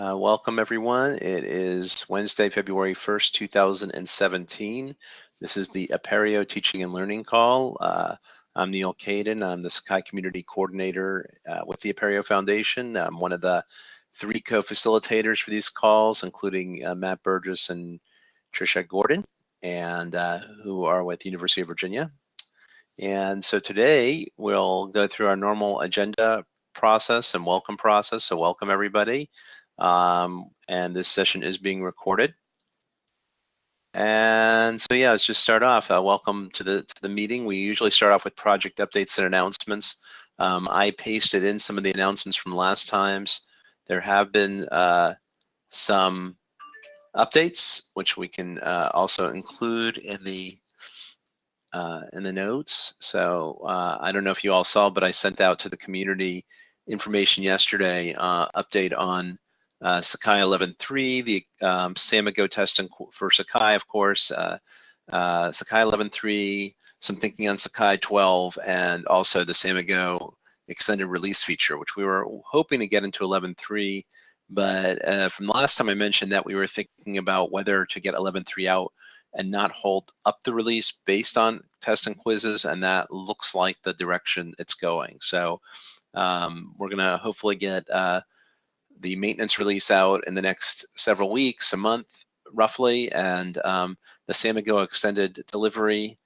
Uh, welcome everyone. It is Wednesday, February 1st, 2017. This is the Apereo Teaching and Learning Call. Uh, I'm Neil Caidin. I'm the Sakai Community Coordinator uh, with the Apereo Foundation. I'm one of the three co-facilitators for these calls, including uh, Matt Burgess and Trisha Gordon, and uh, who are with the University of Virginia. And so today we'll go through our normal agenda process and welcome process. So welcome everybody. Um, and this session is being recorded. And so yeah, let's just start off. Uh, welcome to the to the meeting. We usually start off with project updates and announcements. Um, I pasted in some of the announcements from last times. There have been uh, some updates, which we can uh, also include in the uh, in the notes. So uh, I don't know if you all saw, but I sent out to the community information yesterday, uh, update on uh, Sakai 11.3, the um, Samigo testing for Sakai, of course, uh, uh, Sakai 11.3, some thinking on Sakai 12, and also the Samigo extended release feature, which we were hoping to get into 11.3. But uh, from the last time I mentioned that we were thinking about whether to get 11.3 out and not hold up the release based on test and quizzes, and that looks like the direction it's going. So um, we're going to hopefully get uh, the maintenance release out in the next several weeks, a month roughly, and um, the Samigo extended delivery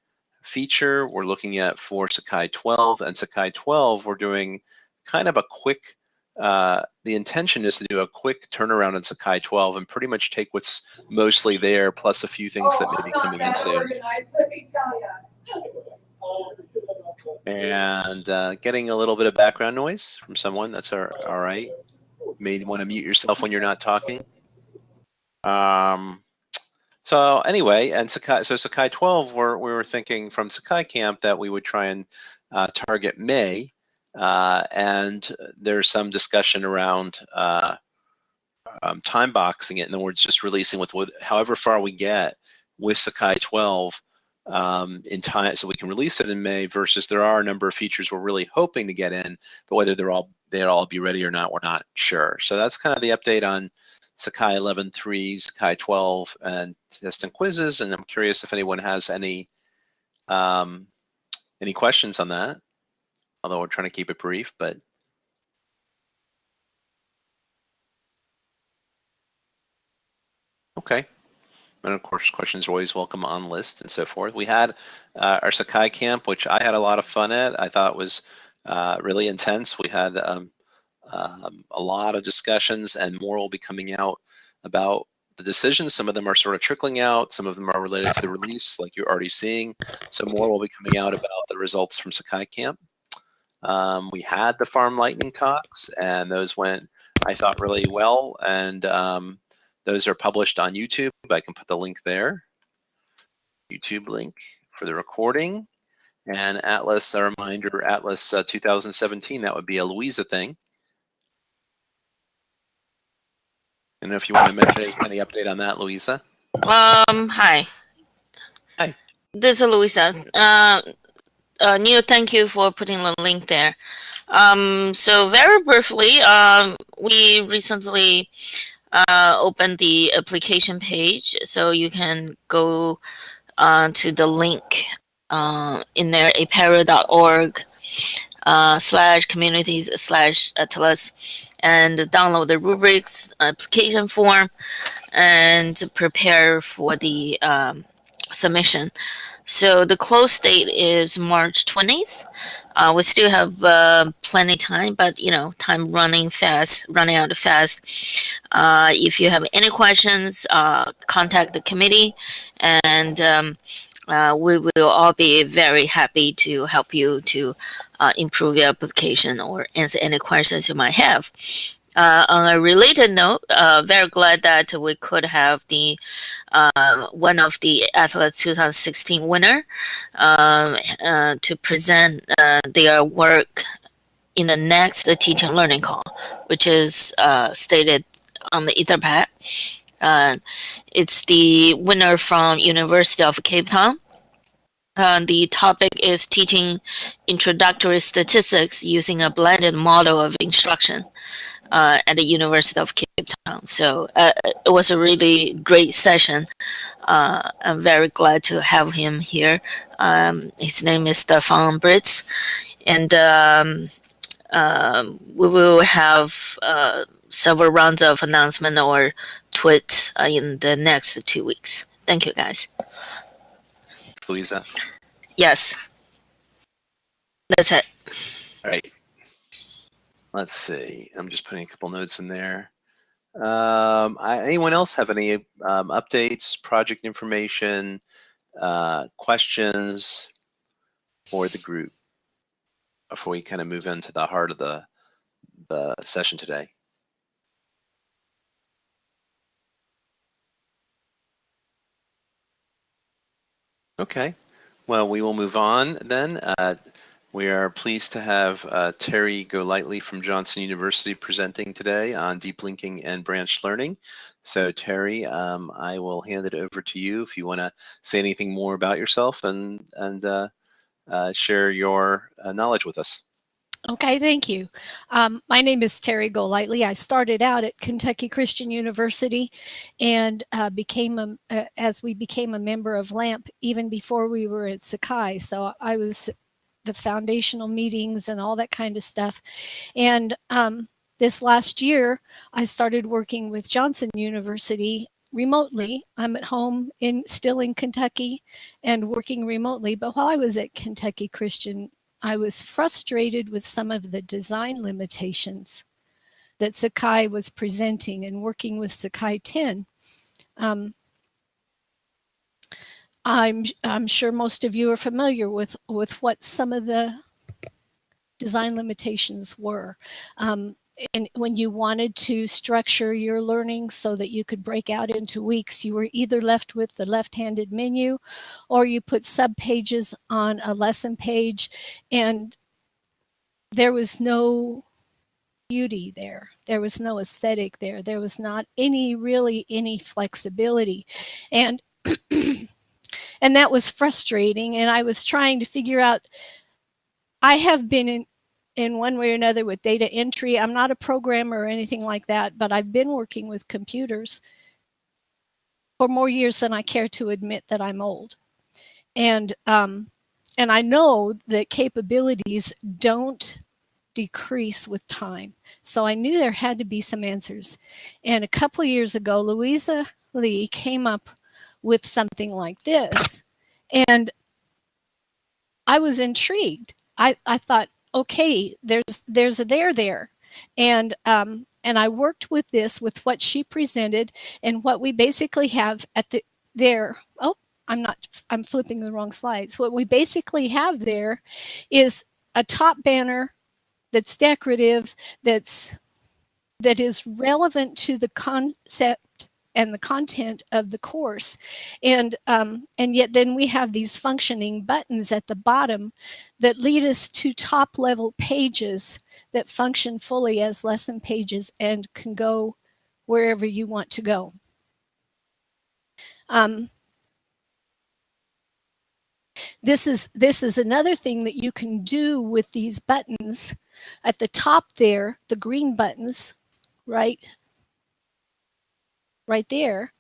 feature we're looking at for Sakai 12 and Sakai 12 we're doing kind of a quick uh, the intention is to do a quick turnaround in Sakai 12 and pretty much take what's mostly there plus a few things oh, that may be coming in soon. And uh, getting a little bit of background noise from someone, that's all right. May want to mute yourself when you're not talking. Um, so anyway, and Sakai, so Sakai 12, we're, we were thinking from Sakai Camp that we would try and uh, target May uh, and there's some discussion around uh, um, time boxing it. In other words, just releasing with what, however far we get with Sakai 12 um, in time, so we can release it in May. Versus there are a number of features we're really hoping to get in, but whether they're all they'll all be ready or not, we're not sure. So that's kind of the update on Sakai 11.3, Sakai 12, and test and quizzes. And I'm curious if anyone has any um, any questions on that although we're trying to keep it brief, but okay. And of course, questions are always welcome on list and so forth. We had uh, our Sakai camp, which I had a lot of fun at. I thought was uh, really intense. We had um, um, a lot of discussions and more will be coming out about the decisions. Some of them are sort of trickling out. Some of them are related to the release, like you're already seeing. So more will be coming out about the results from Sakai camp. Um, we had the farm lightning talks, and those went, I thought, really well. And um, those are published on YouTube. I can put the link there. YouTube link for the recording. And Atlas, a reminder, Atlas uh, 2017, that would be a Louisa thing. And if you want to mention any update on that, Louisa. Um, hi. Hi. This is Louisa. Uh, uh, Neil, thank you for putting the link there. Um, so very briefly, um, we recently uh, opened the application page, so you can go uh, to the link uh, in there, apereo.org uh, slash communities slash atlas, and download the rubrics application form and prepare for the um, submission. So the close date is March 20th. Uh, we still have uh, plenty time, but you know, time running fast, running out fast. Uh, if you have any questions, uh, contact the committee, and um, uh, we will all be very happy to help you to uh, improve your application or answer any questions you might have. Uh, on a related note, uh, very glad that we could have the uh, one of the Atlas 2016 winner um, uh, to present their work in the next teaching learning call, which is stated on the Etherpad. It's the winner from University of Cape Town. the topic is teaching introductory statistics using a blended model of instruction. uh, at the University of Cape Town. So uh, it was a really great session. Uh, I'm very glad to have him here. Um, his name is Stefan Britz, and um, um, we will have uh, several rounds of announcement or tweets uh, in the next two weeks. Thank you, guys. Louisa. Yes. That's it. All right. Let's see. I'm just putting a couple notes in there. Um, I, anyone else have any um, updates, project information, uh, questions for the group before we kind of move into the heart of the the session today? Okay, well, we will move on then. Uh, we are pleased to have uh, Terry Golightly from Johnson University presenting today on deep linking and branch learning. So Terry, um, I will hand it over to you if you want to say anything more about yourself and, and uh, uh share your uh, knowledge with us. Okay, thank you. Um, my name is Terry Golightly. I started out at Kentucky Christian University and uh, became a, uh, as we became a member of LAMP even before we were at Sakai. So I was the foundational meetings and all that kind of stuff. And um, this last year, I started working with Johnson University remotely. I'm at home in still in Kentucky and working remotely. But while I was at Kentucky Christian I was frustrated with some of the design limitations that Sakai was presenting and working with Sakai 10. Um, I'm, I'm sure most of you are familiar with, with what some of the design limitations were. Um, and when you wanted to structure your learning so that you could break out into weeks, you were either left with the left-handed menu or you put sub-pages on a lesson page and there was no beauty there. There was no aesthetic there. There was not any, really any flexibility. And, and that was frustrating. And I was trying to figure out, I have been in, in one way or another with data entry. I'm not a programmer or anything like that, but I've been working with computers for more years than I care to admit that I'm old. And, um, and I know that capabilities don't decrease with time. So I knew there had to be some answers. And a couple of years ago, Louisa Lee came up with something like this. And I was intrigued. I, I thought, okay, there's there's a there there. And um, and I worked with this with what she presented and what we basically have at the there. Oh, I'm not, I'm flipping the wrong slides. What we basically have there is a top banner that's decorative, that's that is relevant to the concept and the content of the course. And, um, and yet then we have these functioning buttons at the bottom that lead us to top level pages that function fully as lesson pages and can go wherever you want to go. Um, this is this is another thing that you can do with these buttons at the top there the green buttons right right there,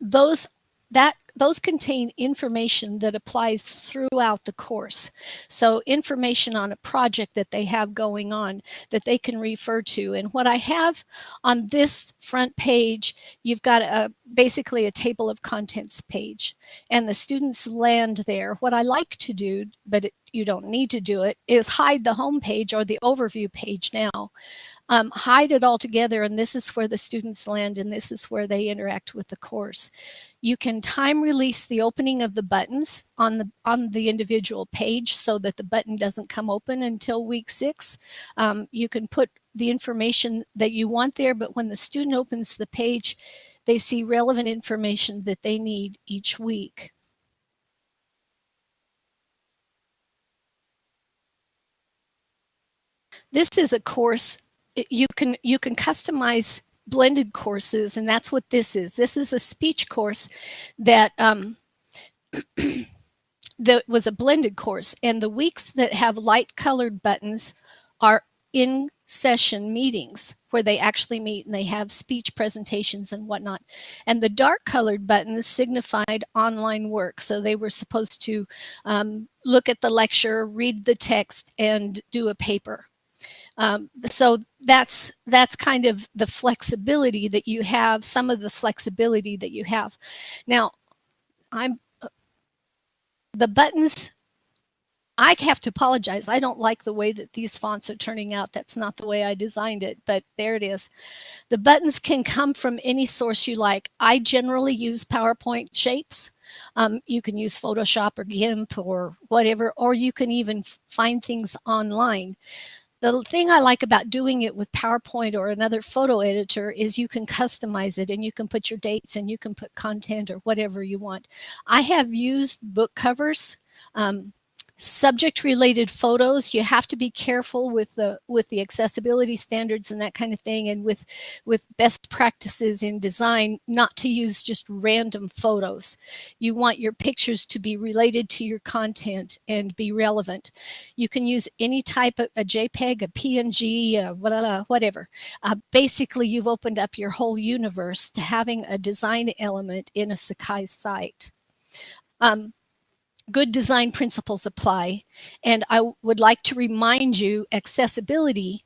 those that those contain information that applies throughout the course. So information on a project that they have going on that they can refer to. And what I have on this front page, you've got a basically a table of contents page and the students land there. What I like to do, but it, you don't need to do it, is hide the home page or the overview page now um, hide it all together and this is where the students land and this is where they interact with the course. You can time release the opening of the buttons on the on the individual page so that the button doesn't come open until week six. Um, you can put the information that you want there, but when the student opens the page, they see relevant information that they need each week. This is a course you can you can customize blended courses and that's what this is this is a speech course that um, that was a blended course and the weeks that have light colored buttons are in session meetings where they actually meet and they have speech presentations and whatnot. And the dark colored buttons signified online work. So they were supposed to um, look at the lecture, read the text, and do a paper. Um, so that's that's kind of the flexibility that you have, some of the flexibility that you have. Now, I'm uh, the buttons I have to apologize. I don't like the way that these fonts are turning out. That's not the way I designed it, but there it is. The buttons can come from any source you like. I generally use PowerPoint shapes. Um, you can use Photoshop or GIMP or whatever, or you can even find things online. The thing I like about doing it with PowerPoint or another photo editor is you can customize it and you can put your dates and you can put content or whatever you want. I have used book covers. Um, subject related photos you have to be careful with the with the accessibility standards and that kind of thing and with with best practices in design not to use just random photos. You want your pictures to be related to your content and be relevant. You can use any type of a jpeg a png a whatever. Uh, basically you've opened up your whole universe to having a design element in a sakai site. Um, good design principles apply. And I would like to remind you accessibility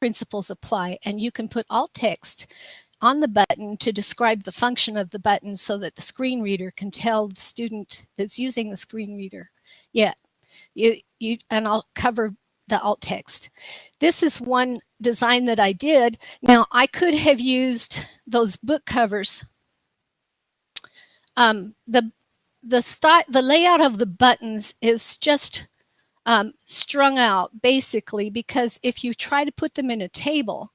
principles apply and you can put alt text on the button to describe the function of the button so that the screen reader can tell the student that's using the screen reader. Yeah, you, you, and I'll cover the alt text. This is one design that I did. Now I could have used those book covers. Um, the the style, the layout of the buttons is just um, strung out basically because if you try to put them in a table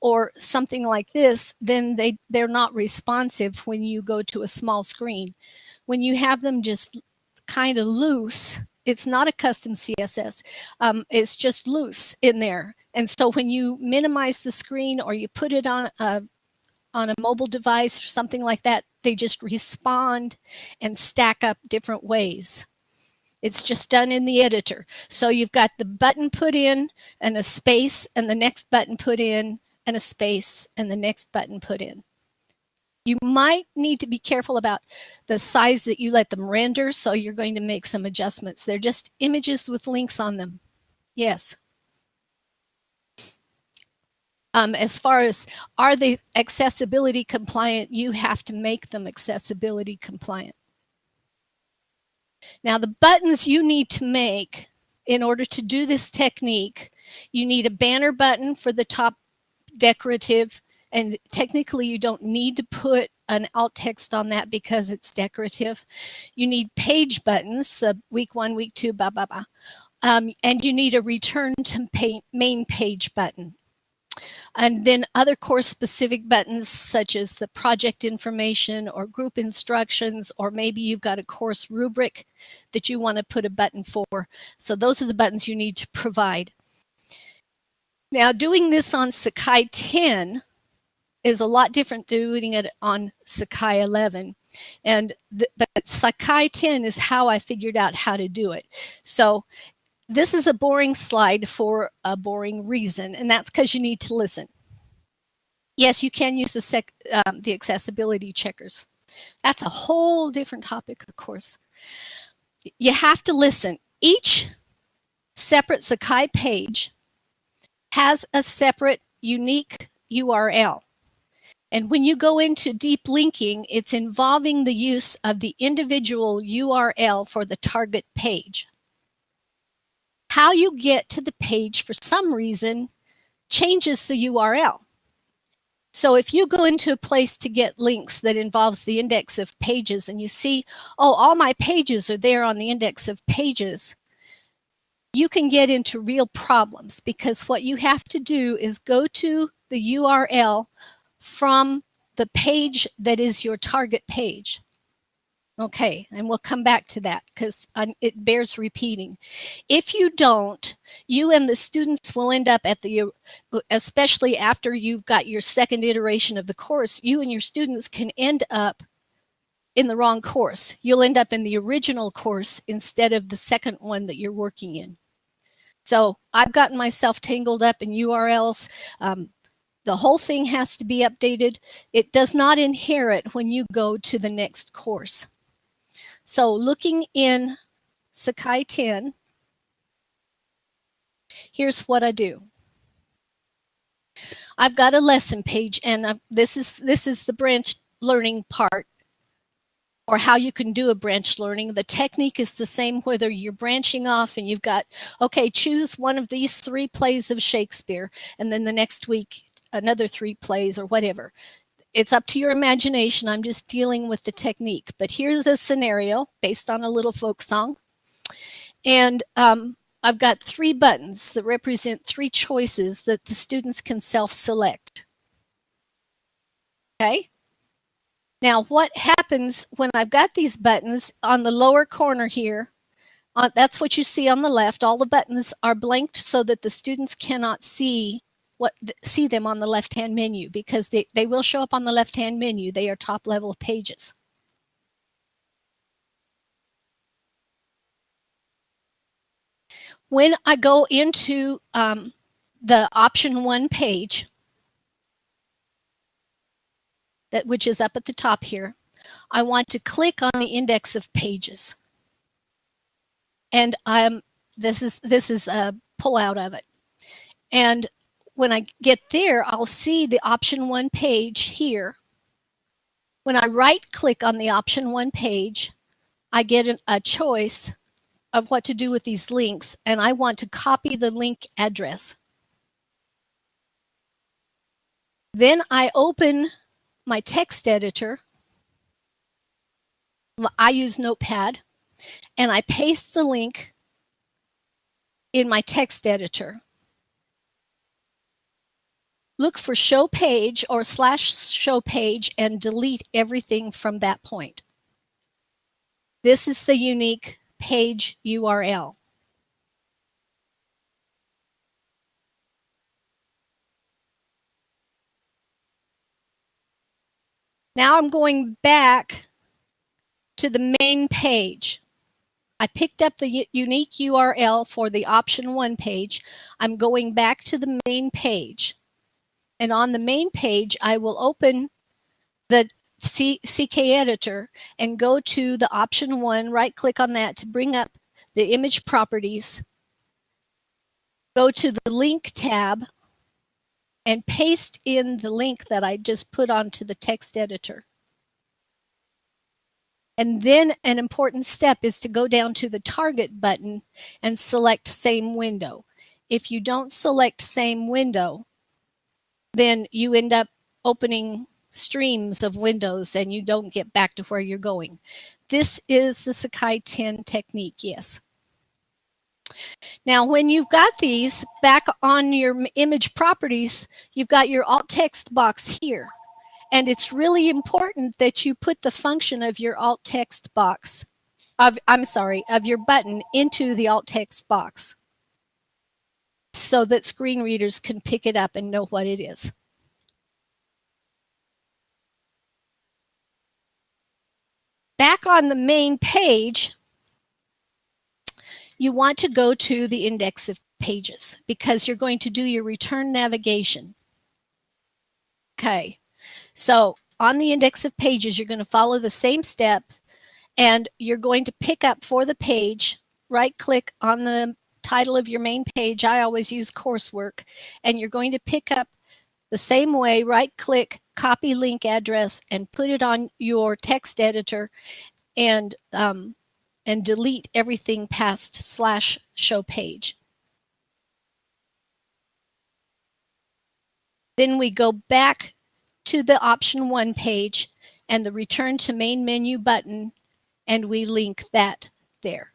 or something like this, then they, they're not responsive when you go to a small screen. When you have them just kind of loose, it's not a custom CSS. Um, it's just loose in there. And so when you minimize the screen or you put it on a, on a mobile device or something like that, they just respond and stack up different ways. It's just done in the editor. So you've got the button put in and a space and the next button put in and a space and the next button put in. You might need to be careful about the size that you let them render. So you're going to make some adjustments. They're just images with links on them. Yes. Um, as far as are they accessibility compliant, you have to make them accessibility compliant. Now the buttons you need to make in order to do this technique, you need a banner button for the top decorative and technically you don't need to put an alt text on that because it's decorative. You need page buttons, the week one, week two, blah, blah, blah. Um, and you need a return to main page button. And then other course specific buttons such as the project information or group instructions, or maybe you've got a course rubric that you want to put a button for. So those are the buttons you need to provide. Now doing this on Sakai 10 is a lot different doing it on Sakai 11. And the, but Sakai 10 is how I figured out how to do it. So this is a boring slide for a boring reason, and that's because you need to listen. Yes, you can use the, sec, um, the accessibility checkers. That's a whole different topic, of course. You have to listen. Each separate Sakai page has a separate unique URL. And when you go into deep linking, it's involving the use of the individual URL for the target page how you get to the page for some reason changes the URL. So if you go into a place to get links that involves the index of pages and you see, oh, all my pages are there on the index of pages, you can get into real problems because what you have to do is go to the URL from the page that is your target page. Okay, and we'll come back to that because it bears repeating. If you don't, you and the students will end up at the, especially after you've got your second iteration of the course, you and your students can end up in the wrong course. You'll end up in the original course instead of the second one that you're working in. So I've gotten myself tangled up in URLs. Um, The whole thing has to be updated. It does not inherit when you go to the next course. So looking in Sakai 10, here's what I do. I've got a lesson page and I've, this is this is the branch learning part or how you can do a branch learning. The technique is the same whether you're branching off and you've got, okay, choose one of these three plays of Shakespeare and then the next week another three plays or whatever. It's up to your imagination. I'm just dealing with the technique. But here's a scenario based on a little folk song. And um, I've got three buttons that represent three choices that the students can self-select. Okay. Now what happens when I've got these buttons on the lower corner here, uh, that's what you see on the left. All the buttons are blanked so that the students cannot see what see them on the left-hand menu because they, they will show up on the left-hand menu. They are top level pages. When I go into um, the option one page, that which is up at the top here, I want to click on the index of pages. And I'm this is this is a pullout of it. And when I get there, I'll see the option one page here. When I right click on the option one page, I get an, a choice of what to do with these links and I want to copy the link address. Then I open my text editor. I use Notepad and I paste the link in my text editor. Look for show page or slash show page and delete everything from that point. This is the unique page URL. Now I'm going back to the main page. I picked up the unique URL for the option one page. I'm going back to the main page. And on the main page, I will open the C CK editor and go to the option one, right click on that to bring up the image properties. Go to the link tab and paste in the link that I just put onto the text editor. And then an important step is to go down to the target button and select same window. If you don't select same window, then you end up opening streams of windows and you don't get back to where you're going. This is the Sakai 10 technique, yes. Now, when you've got these back on your image properties, you've got your alt text box here. And it's really important that you put the function of your alt text box, of, I'm sorry, of your button into the alt text box so that screen readers can pick it up and know what it is. back on the main page, you want to go to the index of pages because you're going to do your return navigation. Okay, so on the index of pages, you're going to follow the same steps and you're going to pick up for the page, right click on the title of your main page. I always use coursework and you're going to pick up the same way, right click, copy link address and put it on your text editor and um, and delete everything past slash show page. Then we go back to the option one page and the return to main menu button and we link that there.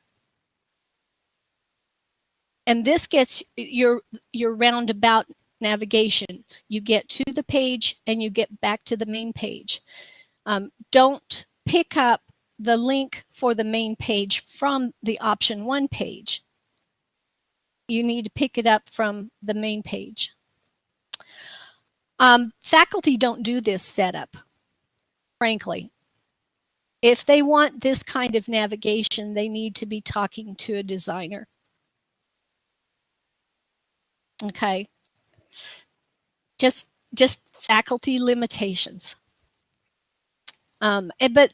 And this gets your, your roundabout navigation. You get to the page and you get back to the main page. Um, don't pick up the link for the main page from the option one page. You need to pick it up from the main page. Um, faculty don't do this setup, frankly. If they want this kind of navigation, they need to be talking to a designer. Okay just just faculty limitations. Um, and, but,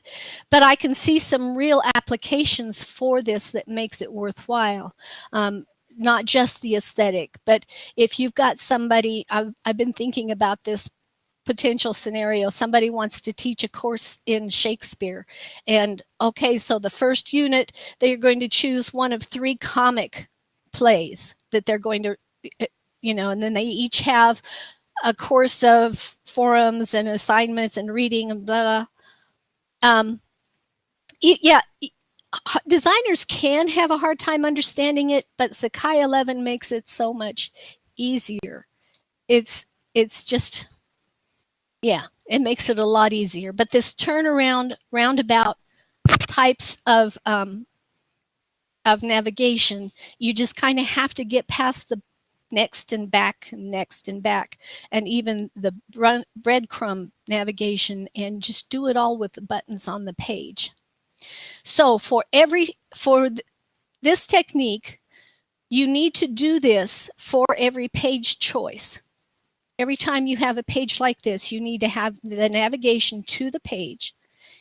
but I can see some real applications for this that makes it worthwhile. Um, not just the aesthetic, but if you've got somebody, I've, I've been thinking about this potential scenario. Somebody wants to teach a course in Shakespeare. And okay, so the first unit, they're going to choose one of three comic plays that they're going to, eh, you know, and then they each have a course of forums and assignments and reading and blah, blah. Um, yeah, designers can have a hard time understanding it, but Sakai 11 makes it so much easier. It's, it's just, yeah, it makes it a lot easier. But this turnaround, roundabout types of, um, of navigation, you just kind of have to get past the next and back, next and back, and even the breadcrumb navigation and just do it all with the buttons on the page. So for every, for th this technique, you need to do this for every page choice. Every time you have a page like this, you need to have the navigation to the page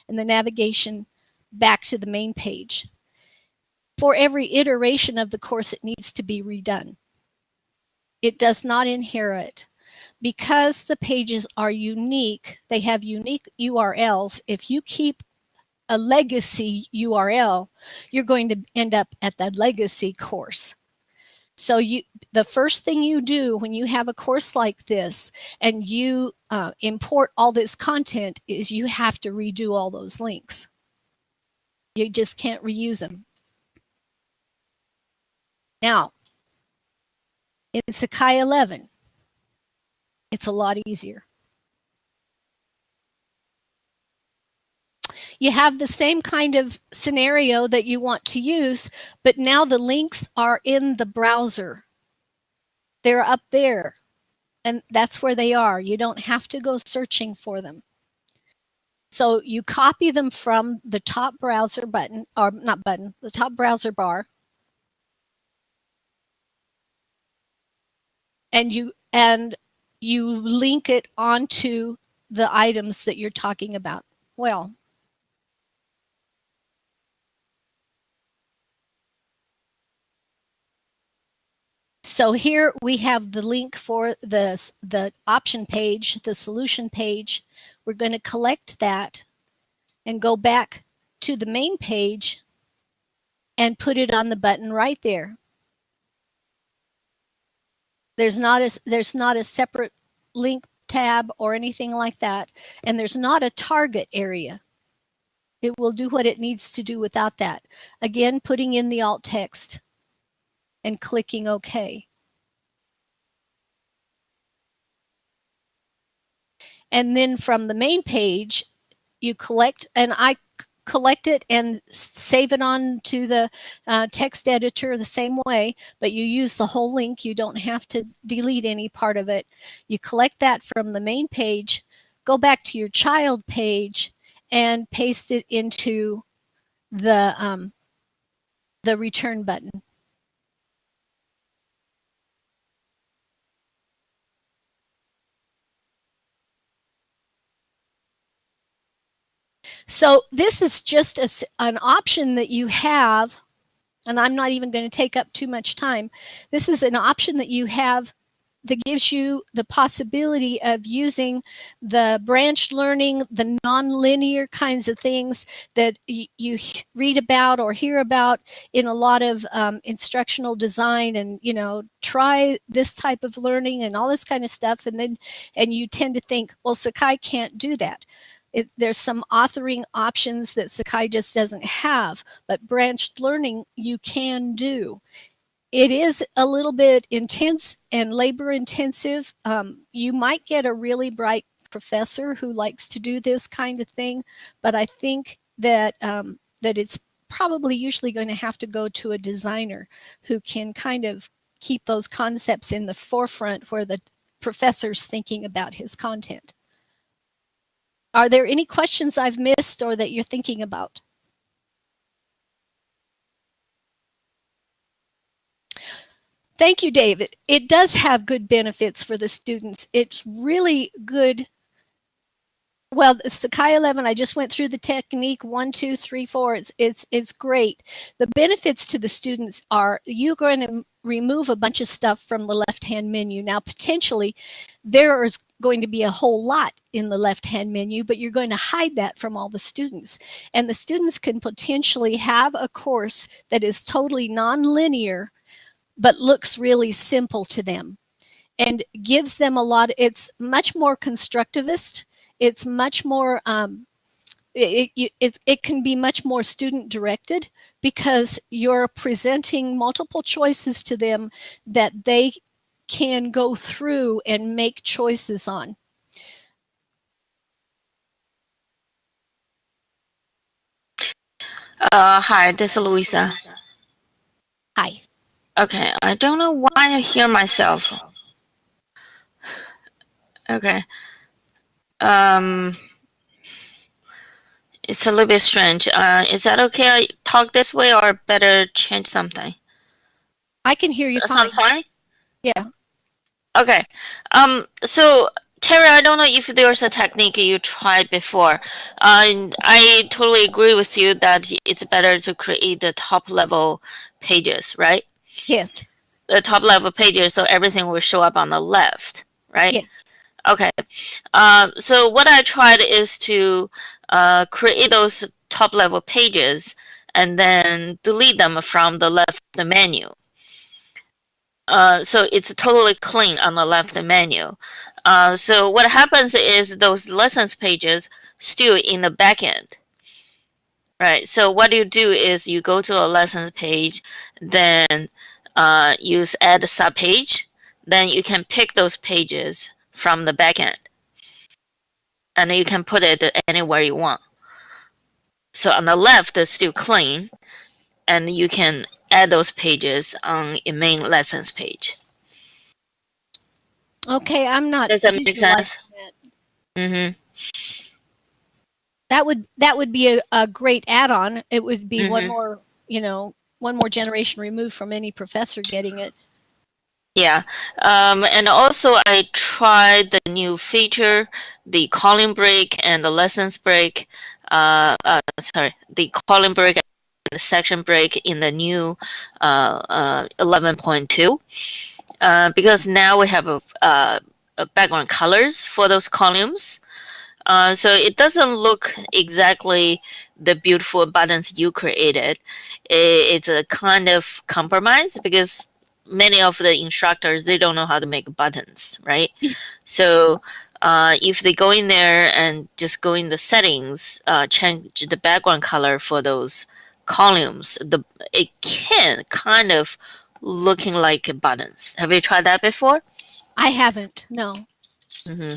and the navigation back to the main page. For every iteration of the course, it needs to be redone. It does not inherit. Because the pages are unique, they have unique URLs. If you keep a legacy URL, you're going to end up at that legacy course. So you, the first thing you do when you have a course like this and you uh, import all this content is you have to redo all those links. You just can't reuse them. Now, in Sakai 11, it's a lot easier. you have the same kind of scenario that you want to use, but now the links are in the browser. They're up there and that's where they are. You don't have to go searching for them. So you copy them from the top browser button, or not button, the top browser bar. And you, and you link it onto the items that you're talking about. Well, So here we have the link for the, the option page, the solution page. We're going to collect that and go back to the main page and put it on the button right there. There's not a, there's not a separate link tab or anything like that. And there's not a target area. It will do what it needs to do without that. Again, putting in the alt text and clicking OK. And then from the main page, you collect, and I collect it and save it on to the uh, text editor the same way, but you use the whole link. You don't have to delete any part of it. You collect that from the main page, go back to your child page and paste it into the, um, the return button. So this is just a, an option that you have, and I'm not even going to take up too much time. This is an option that you have that gives you the possibility of using the branch learning, the nonlinear kinds of things that you read about or hear about in a lot of um, instructional design and, you know, try this type of learning and all this kind of stuff. And then, and you tend to think, well, Sakai can't do that. It, there's some authoring options that Sakai just doesn't have, but branched learning you can do. It is a little bit intense and labor intensive. Um, you might get a really bright professor who likes to do this kind of thing, but I think that um, that it's probably usually going to have to go to a designer who can kind of keep those concepts in the forefront where the professor's thinking about his content. Are there any questions I've missed or that you're thinking about? Thank you, David. It does have good benefits for the students. It's really good. Well, Sakai 11, I just went through the technique one, two, three, four. It's, it's, it's great. The benefits to the students are you're going to remove a bunch of stuff from the left-hand menu. Now, potentially, there is going to be a whole lot in the left-hand menu, but you're going to hide that from all the students. And the students can potentially have a course that is totally non-linear but looks really simple to them and gives them a lot. It's much more constructivist. It's much more, um, it, it, it, it can be much more student directed because you're presenting multiple choices to them that they can go through and make choices on. Uh, hi, this is Louisa. Hi. Okay, I don't know why I hear myself. Okay. Um, it's a little bit strange. Uh, is that okay? I talk this way, or better change something? I can hear you fine. fine? Yeah. Okay. Um. So Terry, I don't know if there's a technique you tried before. Uh, I totally agree with you that it's better to create the top level pages, right? Yes. the top level pages so everything will show up on the left, right? Yeah. Okay. Um, so what I tried is to uh, create those top level pages and then delete them from the left menu. Uh, so it's totally clean on the left menu. Uh, so what happens is those lessons pages still in the backend. Right. So what you do is you go to a lessons page, then uh, use add subpage, then you can pick those pages from the backend. And you can put it anywhere you want. So on the left, it's still clean, and you can add those pages on a main lessons page. Okay, I'm not. Does that make sense? that. Mm-hmm. That would that would be a, a great add-on. It would be one Mhm. more, you know, one more generation removed from any professor getting it. Yeah, um, and also I tried the new feature, the column break and the lessons break. Uh, uh, sorry, the column break section break in the new uh, uh, 11.2. Uh, because now we have a, uh, a background colors for those columns. Uh, so it doesn't look exactly the beautiful buttons you created. It's a kind of compromise because many of the instructors they don't know how to make buttons right so uh, if they go in there and just go in the settings uh, change the background color for those columns the it can kind of looking like buttons. Have you tried that before? I haven't, no, hmm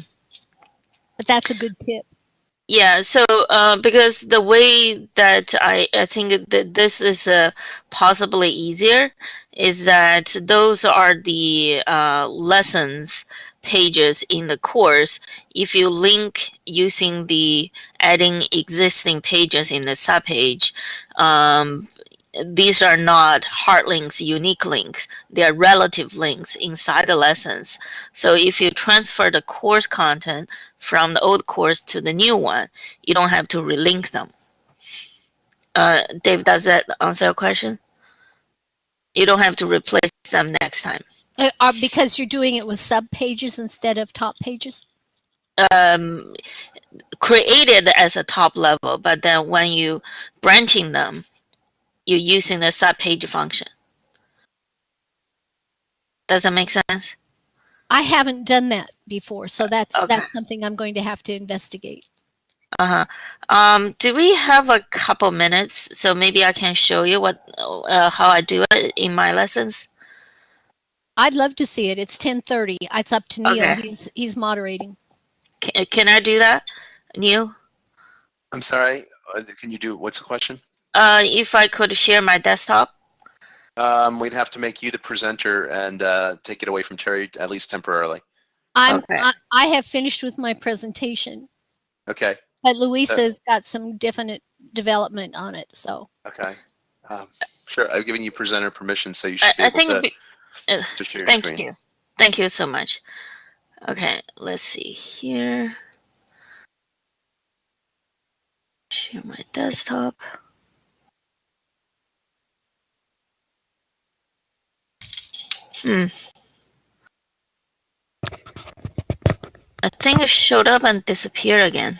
but that's a good tip. Yeah, so uh, because the way that I, I think that this is uh, possibly easier is that those are the uh, lessons pages in the course. If you link using the adding existing pages in the subpage, um, these are not hard links, unique links. They are relative links inside the lessons. So if you transfer the course content from the old course to the new one, you don't have to relink them. Uh, Dave, does that answer your question? You don't have to replace them next time. Uh, are, because you're doing it with sub pages instead of top pages. Um, created as a top level, but then when you branching them, you're using the subpage function. Does that make sense? I haven't done that before, so that's Okay. that's something I'm going to have to investigate. Uh-huh. Um, do we have a couple minutes? So maybe I can show you what uh, how I do it in my lessons. I'd love to see it. It's 10:30. It's up to Neil. Okay. He's he's moderating. Can, can I do that, Neil? I'm sorry. uh, Can you do, what's the question? Uh, if I could share my desktop. Um, we'd have to make you the presenter and uh, take it away from Terry, at least temporarily. I'm Okay. I, I have finished with my presentation, Okay, but Luisa's got some definite development on it. So okay. Um, Sure, I've given you presenter permission, so you should I, be I able think to. Uh, to share your Thank screen. you. Thank you so much. Okay, let's see here. Share my desktop. Hmm. I think it showed up and disappeared again.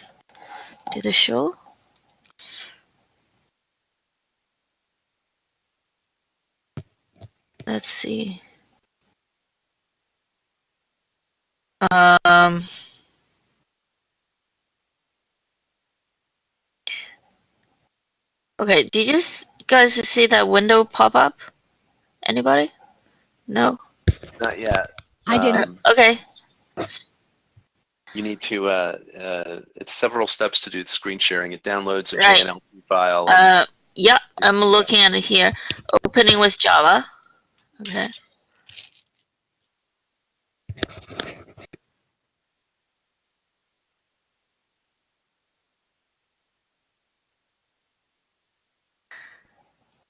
Did it show? Let's see. Um. Okay, did you guys see that window pop up? Anybody? No? Not yet. I didn't. Um, Okay. you need to. Uh, uh, it's several steps to do the screen sharing. It downloads a Right. JNLP file. and- Uh, yeah, I'm looking at it here. Opening with Java. Okay.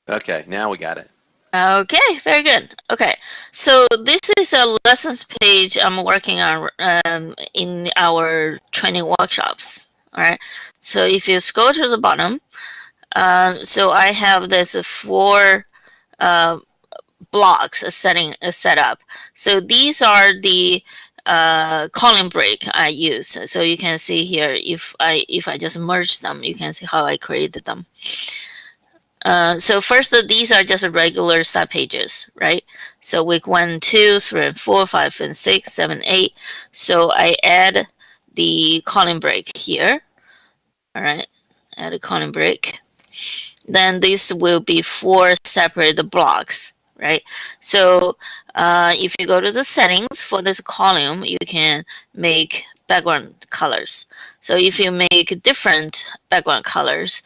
Okay, now we got it. Okay, very good. Okay, so this is a lessons page I'm working on um, in our training workshops. All right, so if you scroll to the bottom, uh, so I have this four uh, blocks setting uh, set up. So these are the uh, column break I use. So you can see here if I if I just merge them, you can see how I created them. Uh, so first, these are just regular sub pages, right? So week one, two, three, and four, five, and six, seven, eight. So I add the column break here. All right, add a column break. Then this will be four separate blocks, right? So uh, if you go to the settings for this column, you can make background colors. So if you make different background colors,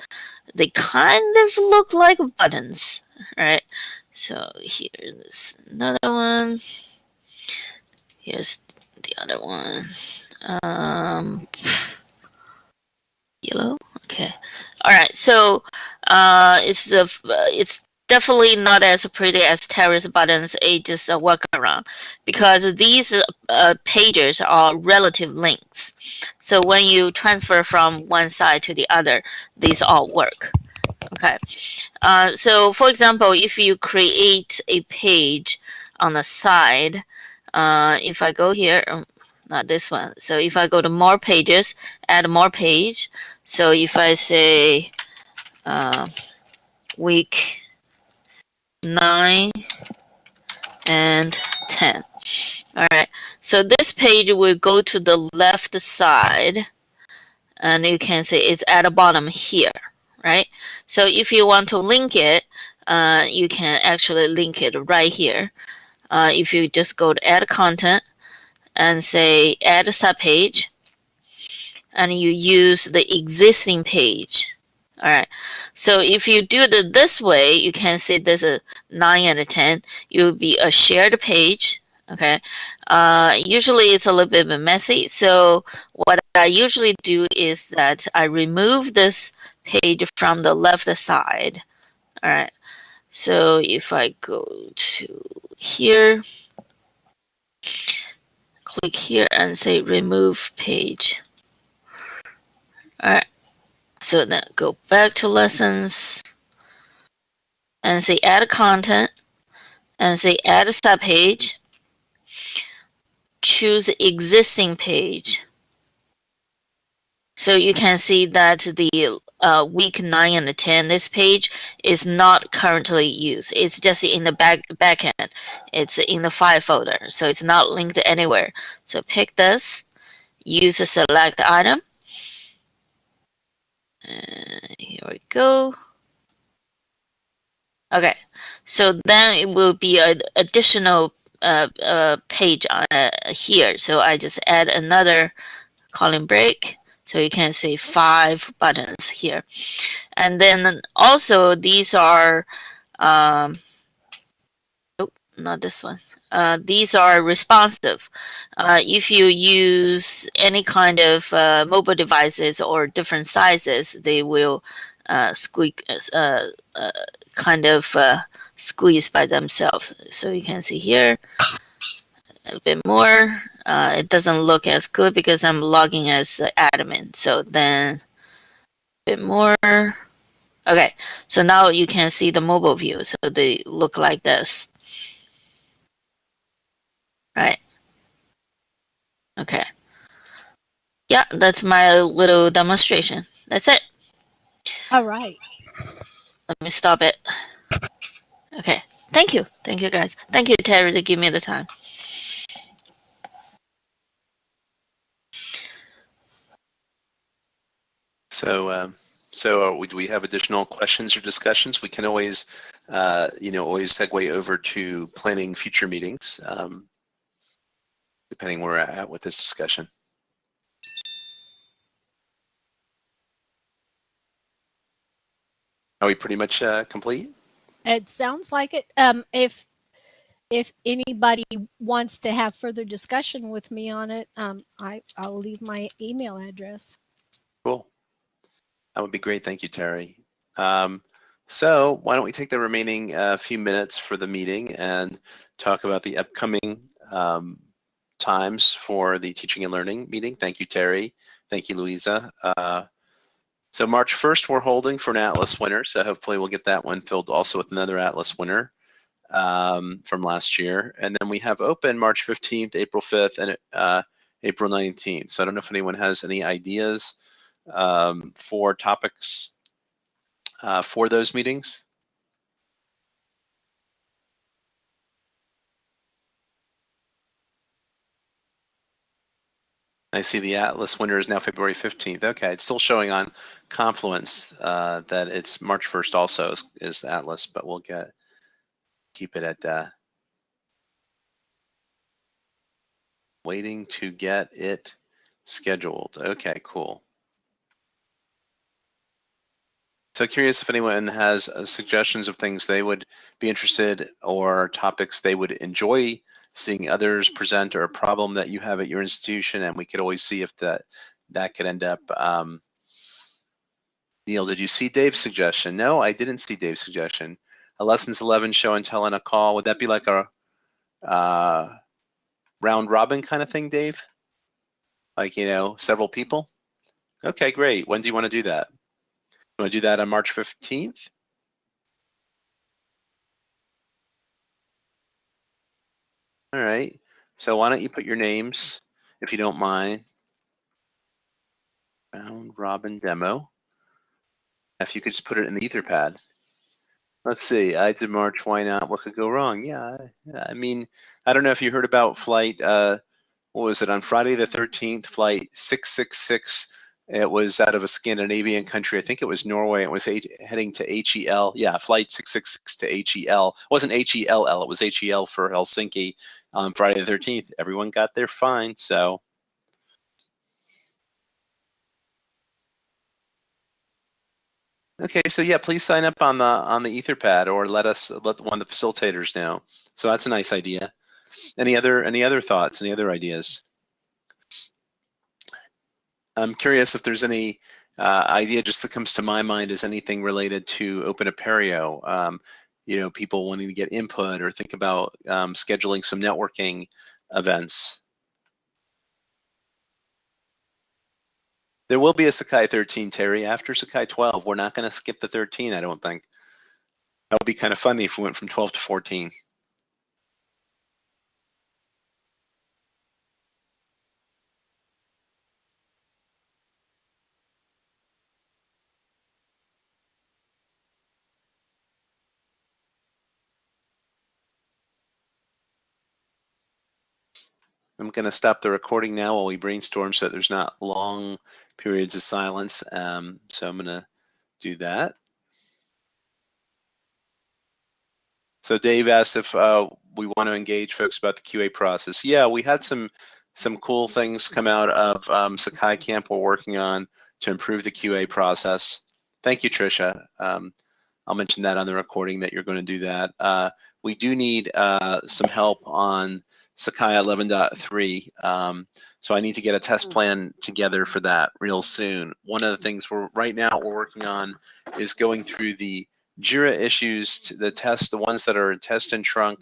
they kind of look like buttons, right? So here's another one. Here's the other one. Um, yellow. Okay. All right. So uh, it's the it's definitely not as pretty as Terrace buttons. It just a workaround because these uh, pages are relative links. So when you transfer from one side to the other, these all work. Okay. Uh, so for example, if you create a page on the side, uh, if I go here, um, not this one. So if I go to more pages, add more page. So if I say uh, week nine and 10. All right. So this page will go to the left side and you can see it's at the bottom here, right? So if you want to link it, uh, you can actually link it right here. Uh, if you just go to add content and say add a subpage and you use the existing page. All right. So if you do it this way, you can see there's a 9 and a 10. It will be a shared page. Okay. Uh, usually it's a little bit messy. So what I usually do is that I remove this page from the left side. All right. So if I go to here, click here and say remove page. So then go back to lessons and say add content and say add a subpage. Choose existing page. So you can see that the uh, week 9 and 10, this page is not currently used. It's just in the back backend. It's in the file folder, so it's not linked anywhere. So pick this, use a select item. Uh, here we go. Okay, so then it will be an additional uh, uh, page on, uh, here. So I just add another column break. So you can see five buttons here. And then also these are, um, oh, not this one. Uh, these are responsive. Uh, if you use any kind of uh, mobile devices or different sizes, they will uh, squeak, uh, kind of squeeze by themselves. So you can see here a bit more. It doesn't look as good because I'm logging as admin. So then a bit more. Okay, so now you can see the mobile view. So they look like this. Right. Okay. Yeah, that's my little demonstration. That's it. All right. Let me stop it. Okay. Thank you. Thank you, guys. Thank you, Terry, to give me the time. So, um, so uh, we, do we have additional questions or discussions? We can always, uh, you know, always segue over to planning future meetings, um, depending where we're at with this discussion. Are we pretty much uh, complete? It sounds like it. Um, if if anybody wants to have further discussion with me on it, um, I I'll leave my email address. Cool. That would be great. Thank you, Terry. Um, so why don't we take the remaining uh, few minutes for the meeting and talk about the upcoming um, times for the teaching and learning meeting. Thank you, Terry. Thank you, Louisa. Uh, so March 1st, we're holding for an Atlas winner. So hopefully we'll get that one filled also with another Atlas winner um, from last year. And then we have open March 15th, April 5th, and uh, April 19th. So I don't know if anyone has any ideas um, for topics uh, for those meetings. I see the Atlas winner is now February 15th. Okay, it's still showing on Confluence uh, that it's March 1st also is, is Atlas, but we'll get keep it at uh, waiting to get it scheduled. Okay, cool. So curious if anyone has uh, suggestions of things they would be interested or topics they would enjoy seeing others present or a problem that you have at your institution, and we could always see if that that could end up. Um, Neil, did you see Dave's suggestion? No, I didn't see Dave's suggestion. A lessons 11 show and tell on a call. Would that be like a uh, round robin kind of thing, Dave? Like, you know, several people? Okay, great. When do you want to do that? You want to do that on March 15th? All right. So why don't you put your names, if you don't mind. Round robin demo. If you could just put it in the Etherpad. Let's see. Ides of March. Why not? What could go wrong? Yeah. I mean, I don't know if you heard about flight. Uh, what was it on Friday the 13th? Flight 666 it was out of a Scandinavian country. I think it was Norway. It was heading to HEL. Yeah, flight 666 to HEL. It wasn't HELL. It was HEL for Helsinki on Friday the 13th. Everyone got there fine. So. Okay, so yeah, please sign up on the on the Etherpad or let us let one of the facilitators know. So that's a nice idea. Any other any other thoughts? Any other ideas? I'm curious if there's any uh, idea just that comes to my mind is anything related to Open Apereo. Um, you know, people wanting to get input or think about um, scheduling some networking events. There will be a Sakai 13, Terry. After Sakai 12, we're not going to skip the 13, I don't think. That would be kind of funny if we went from 12 to 14. I'm going to stop the recording now while we brainstorm so that there's not long periods of silence. Um, so I'm going to do that. So Dave asked if uh, we want to engage folks about the QA process. Yeah, we had some some cool things come out of um, Sakai Camp we're working on to improve the QA process. Thank you, Tricia. Um, I'll mention that on the recording that you're going to do that. Uh, we do need uh, some help on Sakai 11.3. Um, so I need to get a test hmm. plan together for that real soon. One of the things we're right now we're working on is going through the Jira issues, to the test, the ones that are in test and trunk,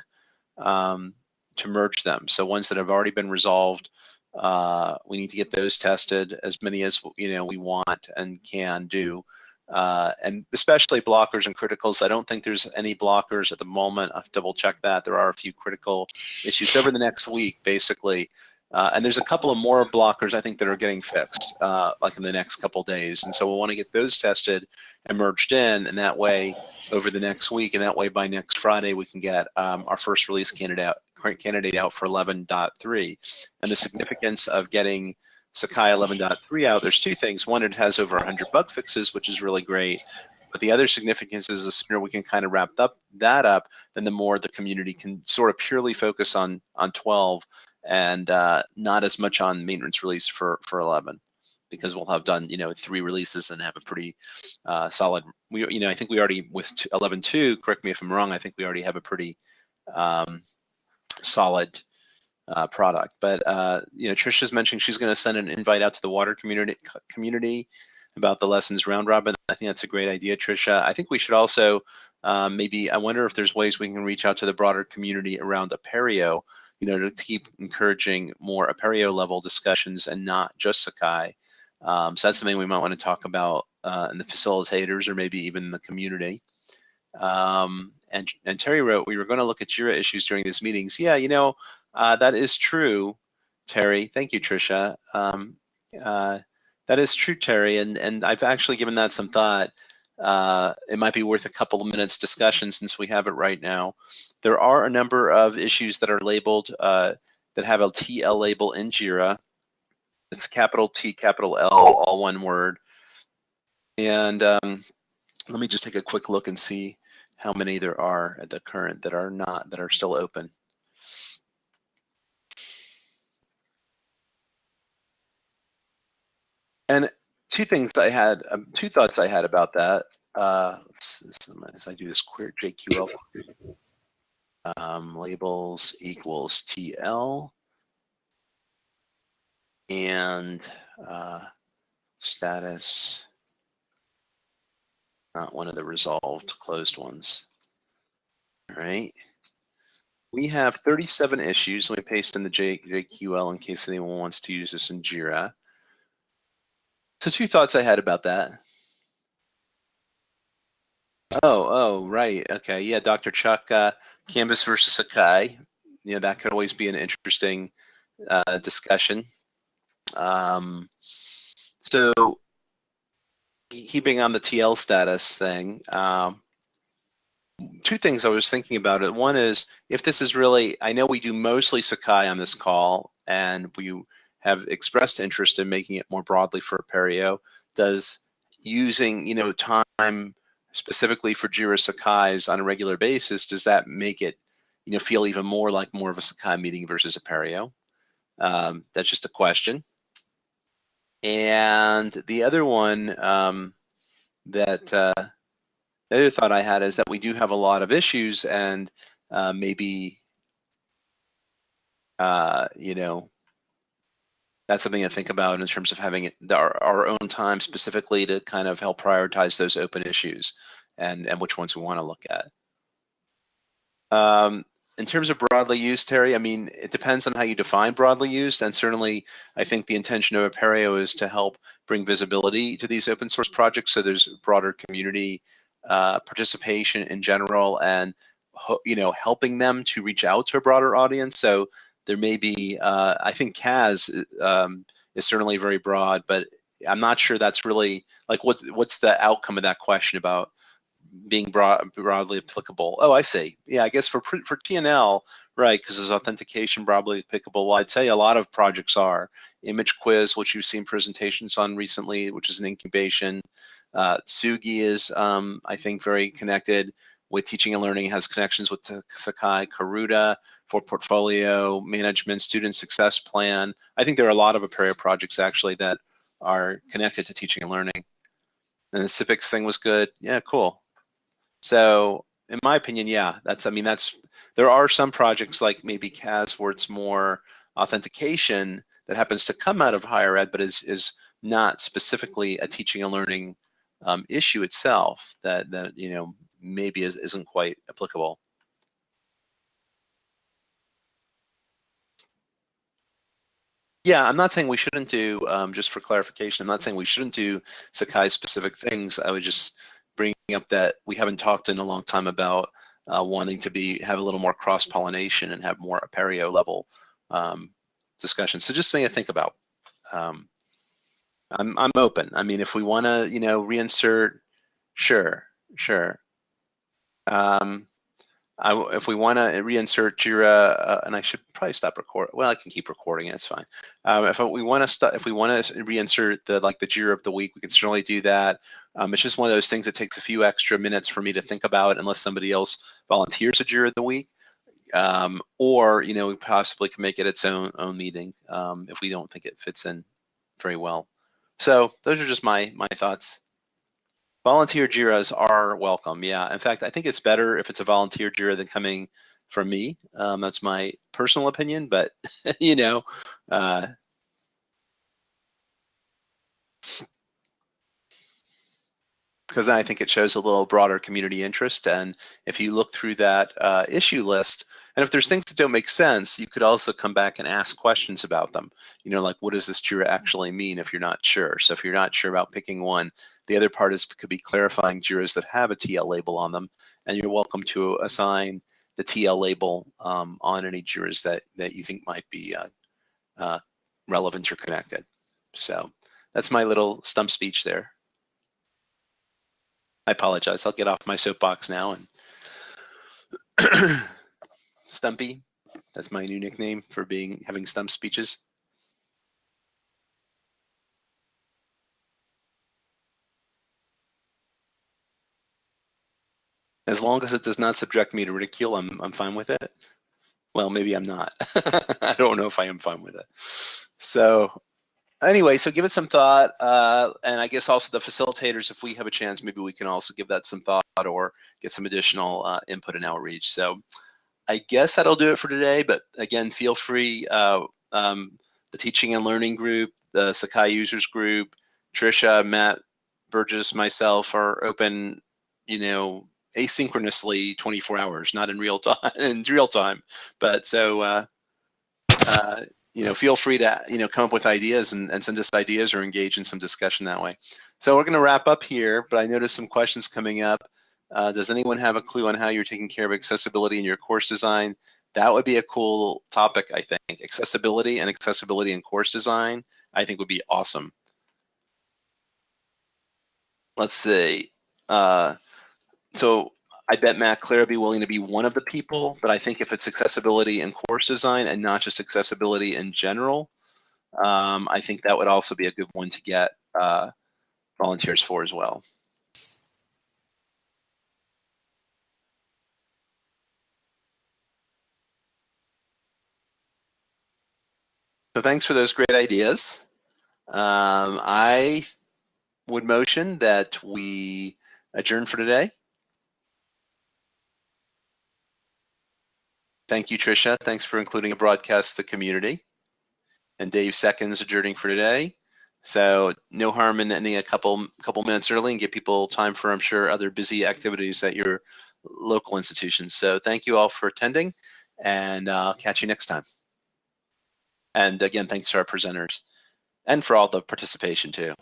um, to merge them. So ones that have already been resolved, uh, we need to get those tested as many as you know we want and can do. Uh, and especially blockers and criticals. I don't think there's any blockers at the moment. I'll double check that. There are a few critical issues over the next week, basically. Uh, and there's a couple of more blockers I think that are getting fixed, uh, like in the next couple days. And so we'll want to get those tested and merged in, and that way over the next week, and that way by next Friday we can get um, our first release candidate out, candidate out for 11.3. And the significance of getting Sakai 11.3 out, there's two things. One, it has over 100 bug fixes, which is really great. But the other significance is the sooner we can kind of wrap up that up, then the more the community can sort of purely focus on on 12 and uh, not as much on maintenance release for for 11 because we'll have done you know three releases and have a pretty uh, solid we you know I think we already with 11.2 correct me if I'm wrong I think we already have a pretty um, solid uh, product. But uh, you know, Trisha's mentioning she's going to send an invite out to the water community community about the lessons round robin. I think that's a great idea, Trisha. I think we should also um, maybe I wonder if there's ways we can reach out to the broader community around Apereo, you know, to keep encouraging more Apereo level discussions and not just Sakai. Um, so that's something we might want to talk about uh, in the facilitators or maybe even the community. Um, and, and Terry wrote, we were going to look at JIRA issues during these meetings. Yeah, you know, uh, that is true, Terry. Thank you, Tricia. Um, uh, that is true, Terry, and, and I've actually given that some thought. Uh, it might be worth a couple of minutes discussion since we have it right now. There are a number of issues that are labeled uh, that have a TL label in JIRA. It's capital T, capital L, all one word. And um, let me just take a quick look and see how many there are at the current that are not, that are still open. And two things I had, um, two thoughts I had about that. Uh, as I do this query JQL um, labels equals TL and uh, status, not one of the resolved closed ones. All right. We have 37 issues. Let me paste in the J JQL in case anyone wants to use this in JIRA. So two thoughts I had about that. Oh, oh, right. Okay. Yeah, Dr. Chuck, uh, Canvas versus Sakai. You know, that could always be an interesting uh, discussion. Um, so keeping on the TL status thing, um, two things I was thinking about it. One is if this is really, I know we do mostly Sakai on this call, and we have expressed interest in making it more broadly for Apereo. Does using you know time specifically for Jira Sakai's on a regular basis, does that make it you know feel even more like more of a Sakai meeting versus Apereo? Um, that's just a question. And the other one um, that uh, the other thought I had is that we do have a lot of issues and uh, maybe uh, you know that's something to think about in terms of having our, our own time specifically to kind of help prioritize those open issues and, and which ones we want to look at. Um, in terms of broadly used, Terry, I mean, it depends on how you define broadly used, and certainly I think the intention of Apereo is to help bring visibility to these open source projects so there's broader community uh, participation in general and you know helping them to reach out to a broader audience. So there may be, uh, I think CAS um, is certainly very broad, but I'm not sure that's really like what what's the outcome of that question about being broad, broadly applicable. Oh, I see. Yeah, I guess for for TNL, right? Because there's authentication broadly applicable. Well, I'd say a lot of projects are image quiz, which you've seen presentations on recently, which is an incubation. Uh, Tsugi is, um, I think, very connected with teaching and learning has connections with Sakai, Karuta for portfolio management, student success plan. I think there are a lot of Apereo projects actually that are connected to teaching and learning. And the civics thing was good. Yeah, cool. So in my opinion, yeah, that's, I mean, that's, there are some projects like maybe CAS where it's more authentication that happens to come out of higher ed, but is, is not specifically a teaching and learning um, issue itself that, that, you know, maybe is, isn't quite applicable. Yeah, I'm not saying we shouldn't do, um, just for clarification, I'm not saying we shouldn't do Sakai specific things. I was just bringing up that we haven't talked in a long time about uh, wanting to be have a little more cross pollination and have more Apereo level um, discussion. So just something to think about. Um, I'm I'm open. I mean, if we want to, you know, reinsert, sure, sure. Um, I, if we want to reinsert Jira, uh, and I should probably stop recording. Well, I can keep recording. It's fine. Um, if we want to if we want to reinsert the like the Jira of the week, we can certainly do that. Um, it's just one of those things that takes a few extra minutes for me to think about, unless somebody else volunteers a Jira of the week, um, or you know, we possibly can make it its own own meeting um, if we don't think it fits in very well. So those are just my my thoughts. Volunteer JIRAs are welcome. Yeah. In fact, I think it's better if it's a volunteer JIRA than coming from me. Um, that's my personal opinion, but you know, uh, because I think it shows a little broader community interest. And if you look through that uh, issue list, and if there's things that don't make sense, you could also come back and ask questions about them. You know, like what does this JIRA actually mean if you're not sure? So if you're not sure about picking one, the other part is could be clarifying JIRAs that have a TL label on them, and you're welcome to assign the TL label um, on any JIRAs that, that you think might be uh, uh, relevant or connected. So that's my little stump speech there. I apologize. I'll get off my soapbox now and Stumpy. That's my new nickname for being having stump speeches. As long as it does not subject me to ridicule, I'm I'm fine with it. Well, maybe I'm not. I don't know if I am fine with it. So anyway, so give it some thought. Uh, and I guess also the facilitators, if we have a chance, maybe we can also give that some thought or get some additional uh, input and outreach. So I guess that'll do it for today. But again, feel free. Uh, um, the teaching and learning group, the Sakai users group, Trisha, Matt, Burgess, myself are open. You know, asynchronously 24 hours, not in real time. in real time, but so. Uh, uh, you know, feel free to, you know, come up with ideas and, and send us ideas or engage in some discussion that way. So we're going to wrap up here, but I noticed some questions coming up. Uh, does anyone have a clue on how you're taking care of accessibility in your course design? That would be a cool topic, I think. Accessibility and accessibility in course design, I think would be awesome. Let's see. Uh, so I bet Matt Clare would be willing to be one of the people, but I think if it's accessibility in course design and not just accessibility in general, um, I think that would also be a good one to get uh, volunteers for as well. So thanks for those great ideas. Um, I would motion that we adjourn for today. Thank you, Tricia. Thanks for including a broadcast the community. And Dave seconds adjourning for today. So no harm in ending a couple couple minutes early and give people time for, I'm sure, other busy activities at your local institutions. So thank you all for attending and I'll uh, catch you next time. And again, thanks to our presenters and for all the participation too.